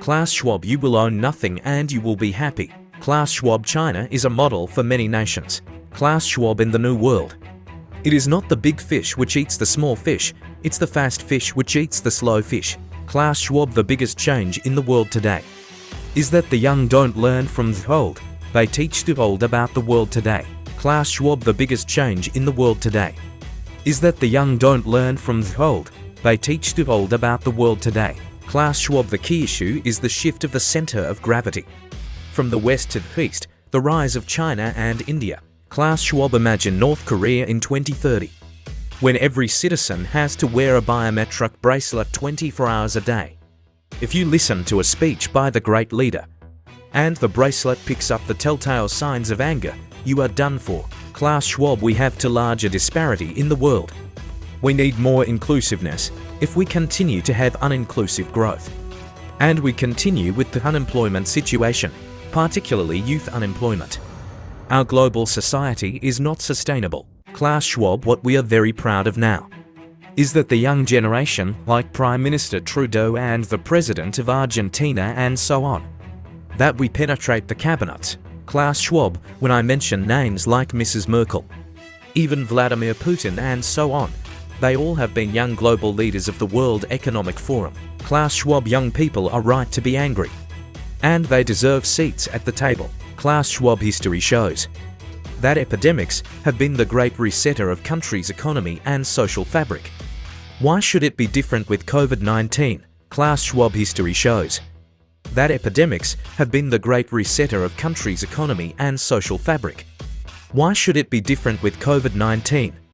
Klaus Schwab you will own nothing and you will be happy. Klaus Schwab China is a model for many nations. Klaus Schwab in the New World. It is not the big fish which eats the small fish, it's the fast fish which eats the slow fish. Klaus Schwab the biggest change in the world today is that the young don't learn from the old, they teach the old about the world today. Klaus Schwab the biggest change in the world today is that the young don't learn from the old, they teach the old about the world today. Klaus Schwab the key issue is the shift of the center of gravity. From the west to the east, the rise of China and India. Klaus Schwab imagine North Korea in 2030, when every citizen has to wear a biometric bracelet 24 hours a day. If you listen to a speech by the great leader, and the bracelet picks up the telltale signs of anger, you are done for. Klaus Schwab we have too large a disparity in the world. We need more inclusiveness if we continue to have uninclusive growth. And we continue with the unemployment situation, particularly youth unemployment. Our global society is not sustainable. Klaus Schwab what we are very proud of now is that the young generation, like Prime Minister Trudeau and the President of Argentina and so on, that we penetrate the cabinets. Klaus Schwab when I mention names like Mrs. Merkel, even Vladimir Putin and so on. They all have been young global leaders of the World Economic Forum. Klaus Schwab young people are right to be angry. And they deserve seats at the table. Klaus Schwab history shows that epidemics have been the great resetter of countries' economy and social fabric. Why should it be different with COVID-19? Klaus Schwab history shows that epidemics have been the great resetter of countries' economy and social fabric. Why should it be different with COVID-19?